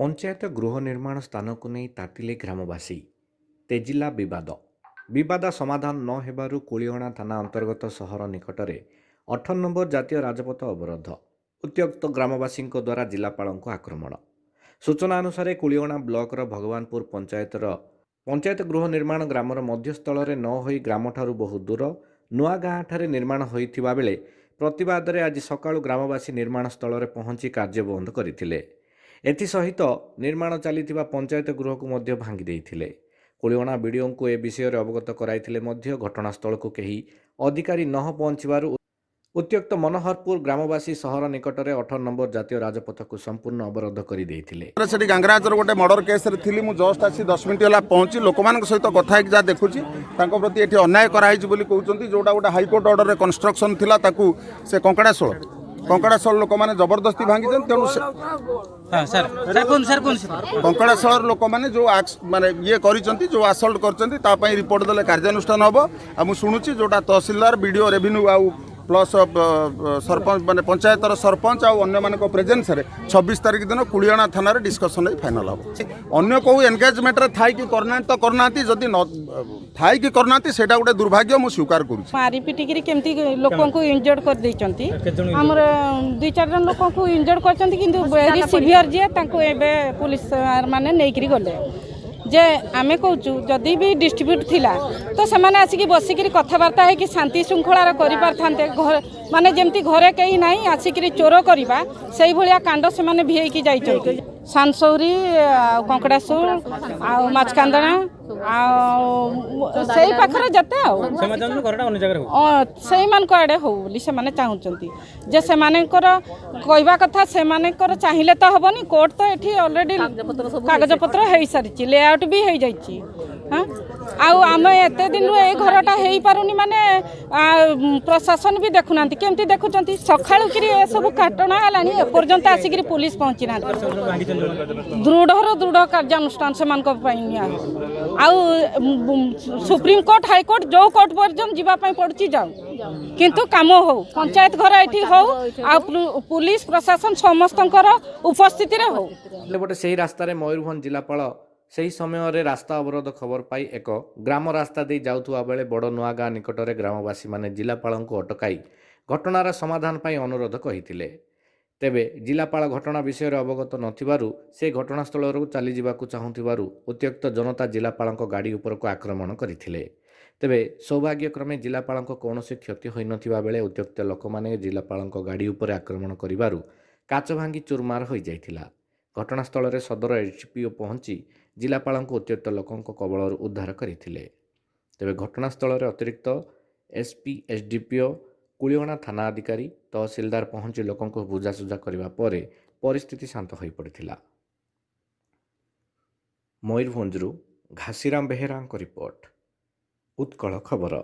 ପଞ୍ଚାୟତ ଗୃହ ନିର୍ମାଣ ସ୍ଥାନକୁ ନେଇ ତାତିଲେ ଗ୍ରାମବାସୀ। ତେଜିଲା ବିବାଦ। ବିବାଦ ସମାଧାନ ନ ହେବାରୁ କୁଳିଅଣା ଥାନା ଅନ୍ତର୍ଗତ ସହର ନିକଟରେ ଅଠର ନମ୍ବର ଜାତୀୟ ରାଜପଥ ଅବରୋଧ। ଉତ୍ତ୍ୟକ୍ତ ଗ୍ରାମବାସୀଙ୍କ ଦ୍ୱାରା ଜିଲ୍ଲାପାଳଙ୍କୁ ଆକ୍ରମଣ। ସୂଚନା ଅନୁସାରେ କୁଳିଅଣା ବ୍ଲକର ଭଗବାନପୁର ପଞ୍ଚାୟତର ପଞ୍ଚାୟତ ଗୃହ ନିର୍ମାଣ ଗ୍ରାମର ମଧ୍ୟସ୍ଥଳରେ ନ ହୋଇ ଗ୍ରାମଠାରୁ ବହୁ ଦୂର ନୂଆ ଗାଁଠାରେ ନିର୍ମାଣ ହୋଇଥିବା ବେଳେ ପ୍ରତିବାଦରେ ଆଜି ସକାଳୁ ଗ୍ରାମବାସୀ ନିର୍ମାଣ ସ୍ଥଳରେ ପହଞ୍ଚି କାର୍ଯ୍ୟ ବନ୍ଦ କରିଥିଲେ। ଏଥିସହିତ ନିର୍ମାଣ ଚାଲିଥିବା ପଞ୍ଚାୟତ ଗୃହକୁ ମଧ୍ୟ ଭାଙ୍ଗି ଦେଇଥିଲେ। କୁଳିଅଣା ବିଡ଼ିଓଙ୍କୁ ଏ ବିଷୟରେ ଅବଗତ କରାଇଥିଲେ ମଧ୍ୟ ଘଟଣାସ୍ଥଳକୁ କେହି ଅଧିକାରୀ ନ ପହଞ୍ଚିବାରୁ ଉତ୍ତ୍ୟକ୍ତ ମନୋହରପୁର ଗ୍ରାମବାସୀ ସହର ନିକଟରେ ଅଠର ନମ୍ବର ଜାତୀୟ ରାଜପଥକୁ ସମ୍ପୂର୍ଣ୍ଣ ଅବରୋଧ କରିଦେଇଥିଲେ ସେଠି ଗାଙ୍ଗରାଜର ଗୋଟେ ମର୍ଡର କେସ୍ରେ ଥିଲି ମୁଁ ଜଷ୍ଟ ଆସି ଦଶ ମିନିଟ୍ ହେଲା ପହଞ୍ଚି ଲୋକମାନଙ୍କ ସହିତ କଥା ହେଇକି ଯାହା ଦେଖୁଛି ତାଙ୍କ ପ୍ରତି ଏଠି ଅନ୍ୟାୟ କରାହେଇଛି ବୋଲି କହୁଛନ୍ତି ଯେଉଁଟା ଗୋଟେ ହାଇକୋର୍ଟ ଅର୍ଡ଼ରରେ କନଷ୍ଟ୍ରକ୍ସନ୍ ଥିଲା ତାକୁ ସେ କଙ୍କଡ଼ାଶୋଳ କଙ୍କଡ଼ାଶୋଳ ଲୋକମାନେ ଜବରଦସ୍ତି ଭାଙ୍ଗିଛନ୍ତି ତେଣୁ ସେ ହଁ ସାର୍। ସାର୍ କୁହନ୍ତୁ ସାର୍ କୁହନ୍ତୁ ସାର୍। କଙ୍କଡ଼ାଶୋଳର ଲୋକମାନେ ଯେଉଁ ଆକ୍ସ ମାନେ ଇଏ କରିଛନ୍ତି ଯେଉଁ ଆସଲ୍ଟ କରିଛନ୍ତି ତା ପାଇଁ ରିପୋର୍ଟ ଦେଲେ କାର୍ଯ୍ୟାନୁଷ୍ଠାନ ହେବ। ଆଉ ମୁଁ ଶୁଣୁଛି ଯେଉଁଟା ତହସିଲଦାର ବିଡ଼ିଓ ରେଭିନ୍ୟୁ ଆଉ ପ୍ଲସ୍ ସରପଞ୍ଚ ମାନେ ପଞ୍ଚାୟତର ସରପଞ୍ଚ ଆଉ ଅନ୍ୟମାନଙ୍କ ପ୍ରେଜେନ୍ସରେ ଛବିଶ ତାରିଖ ଦିନ କୁଳିଅଣା ଥାନାରେ ଡିସ୍କସନ୍ ହେଇ ଫାଇନାଲ୍ ହେବ। ଅନ୍ୟ କେଉଁ ଏନଗେଜମେଣ୍ଟରେ ଥାଇକି କରୁନାହାନ୍ତି ତ କରୁନାହାନ୍ତି ଯଦି ନ ଥାଇକି କରୁନାହାନ୍ତି ସେଇଟା ଗୋଟେ ଦୁର୍ଭାଗ୍ୟ ମୁଁ ସ୍ୱୀକାର କରୁଛି। ମାରି ପିଟିକିରି କେମିତି ଲୋକଙ୍କୁ ଇଞ୍ଜର୍ଡ କରିଦେଇଛନ୍ତି? ଆମର ଦୁଇ ଚାରି ଜଣ ଲୋକଙ୍କୁ ଇଞ୍ଜର୍ଡ କରିଛନ୍ତି କିନ୍ତୁ ଭେରି ସିଭିଅର ଯିଏ ତାଙ୍କୁ ଏବେ ପୋଲିସ ମାନେ ନେଇକିରି ଗଲେ। যে আমি কৌছু যদি বি ডিস্ট্রিব্যুট লা তো সে আসিকি বসিকি কথাবার্তা হয়েকি শান্তি শৃঙ্খলার করে পারিথাতে ঘর মানে যেমি ঘরে কেই নাই আসিকি চোর করা সেইভাবে কাণ্ড সে ভিআইকি যাই ସାନସୌରୀ ଆଉ କଙ୍କଡ଼ାସୁର ଆଉ ମାଛକାନ୍ଦଣା ଆଉ ସେଇ ପାଖରେ ଯେତେ ଆଉ। ସେମାନେ ଚାହୁଁଛନ୍ତି ଘରଟା ଅନ୍ୟ ଜାଗାରେ ହଉ। ଅ, ସେଇମାନଙ୍କ ଆଡ଼େ ହଉ ବୋଲି ସେମାନେ ଚାହୁଁଛନ୍ତି। ଯେ ସେମାନଙ୍କର କହିବା କଥା ସେମାନଙ୍କର ଚାହିଁଲେ ତ ହେବନି କୋର୍ଟ ତ ଏଠି ଅଲରେଡ଼ି କାଗଜପତ୍ର ହେଇସାରିଛି ଲେଆଉଟ୍ ବି ହେଇଯାଇଛି। ହଁ? आमे एते दिन ए घरटा हेई पारुनी माने प्रशासन भी देखु नांती केमती देखु चंती सखाळु किरी ए सब घटना हलानी ए पर्यंत आसी किरी पुलिस पहुंची ना दृढ़र दृढ़ कार्यानुष्ठान से मान को पई आउ सुप्रीम कोर्ट हाई कोर्ट जो कोर्ट पर्यंत जीवा पई पडची जाऊ किंतु काम हो पंचायत घर एठी हो आ पुलिस प्रशासन समस्तकर उपस्थिति रे हो गोटे सही रास्ता रे मयूरभंज जिलापाल ସେହି ସମୟରେ ରାସ୍ତା ଅବରୋଧ ଖବର ପାଇ ଏକ ଗ୍ରାମ ରାସ୍ତା ଦେଇ ଯାଉଥିବା ବେଳେ ବଡ଼ ନୂଆ ଗାଁ ନିକଟରେ ଗ୍ରାମବାସୀମାନେ ଜିଲ୍ଲାପାଳଙ୍କୁ ଅଟକାଇ ଘଟଣାର ସମାଧାନ ପାଇଁ ଅନୁରୋଧ କହିଥିଲେ ତେବେ ଜିଲ୍ଲାପାଳ ଘଟଣା ବିଷୟରେ ଅବଗତ ନଥିବାରୁ ସେ ଘଟଣାସ୍ଥଳରୁ ଚାଲିଯିବାକୁ ଚାହୁଁଥିବାରୁ ଉତ୍ତ୍ୟକ୍ତ ଜନତା ଜିଲ୍ଲାପାଳଙ୍କ ଗାଡ଼ି ଉପରକୁ ଆକ୍ରମଣ କରିଥିଲେ। ତେବେ ସୌଭାଗ୍ୟକ୍ରମେ ଜିଲ୍ଲାପାଳଙ୍କ କୌଣସି କ୍ଷତି ହୋଇନଥିବା ବେଳେ ଉତ୍ତ୍ୟକ୍ତ ଲୋକମାନେ ଜିଲ୍ଲାପାଳଙ୍କ ଗାଡ଼ି ଉପରେ ଆକ୍ରମଣ କରିବାରୁ କାଚ ଭାଙ୍ଗି ଚୁରମାର ହୋଇଯାଇଥିଲା। ଘଟଣାସ୍ଥଳରେ ସଦର ଏଚ୍ପିଓ ପହଞ୍ଚି ଜିଲ୍ଲାପାଳଙ୍କୁ ଉତ୍ତ୍ୟକ୍ତ ଲୋକଙ୍କ କବଳରୁ ଉଦ୍ଧାର କରିଥିଲେ। ତେବେ ଘଟଣାସ୍ଥଳରେ ଅତିରିକ୍ତ ଏସ୍ପି ଏସ୍ଡିପିଓ କୁଳିଅଣା ଥାନା ଅଧିକାରୀ ତହସିଲଦାର ପହଞ୍ଚି ଲୋକଙ୍କୁ ବୁଝାସୁଝା କରିବା ପରେ ପରିସ୍ଥିତି ଶାନ୍ତ ହୋଇପଡ଼ିଥିଲା। ମୟୂରଭଞ୍ଜରୁ ଘାସିରାମ ବେହେରାଙ୍କ ରିପୋର୍ଟ ଉତ୍କଳ ଖବର।